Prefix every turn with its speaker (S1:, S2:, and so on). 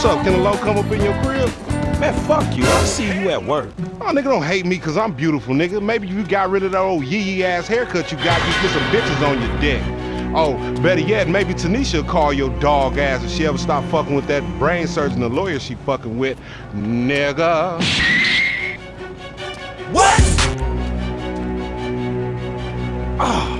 S1: What's up? Can a low come up in your crib?
S2: Man, fuck you. I see you at work.
S1: Oh, nigga, don't hate me because I'm beautiful, nigga. Maybe you got rid of that old yee-yee ass haircut you got. You get some bitches on your dick. Oh, better yet, maybe Tanisha call your dog ass if she ever stop fucking with that brain surgeon, the lawyer she fucking with, nigga. What? Ah. Oh.